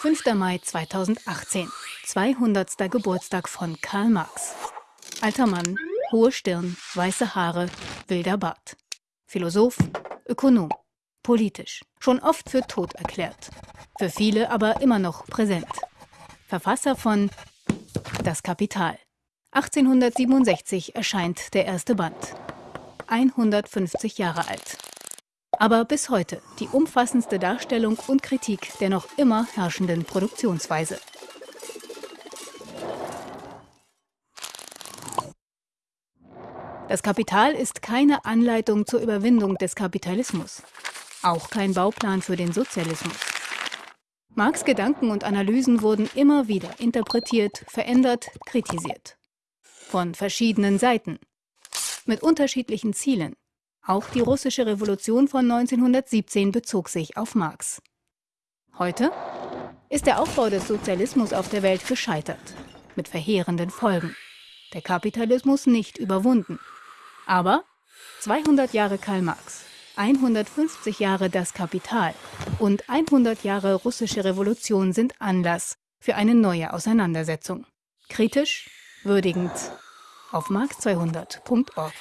5. Mai 2018, 200. Geburtstag von Karl Marx. Alter Mann, hohe Stirn, weiße Haare, wilder Bart. Philosoph, Ökonom, politisch, schon oft für tot erklärt. Für viele aber immer noch präsent. Verfasser von Das Kapital. 1867 erscheint der erste Band. 150 Jahre alt aber bis heute die umfassendste Darstellung und Kritik der noch immer herrschenden Produktionsweise. Das Kapital ist keine Anleitung zur Überwindung des Kapitalismus, auch kein Bauplan für den Sozialismus. Marx Gedanken und Analysen wurden immer wieder interpretiert, verändert, kritisiert. Von verschiedenen Seiten, mit unterschiedlichen Zielen, auch die russische Revolution von 1917 bezog sich auf Marx. Heute ist der Aufbau des Sozialismus auf der Welt gescheitert, mit verheerenden Folgen. Der Kapitalismus nicht überwunden. Aber 200 Jahre Karl Marx, 150 Jahre das Kapital und 100 Jahre russische Revolution sind Anlass für eine neue Auseinandersetzung. Kritisch, würdigend auf marx200.org.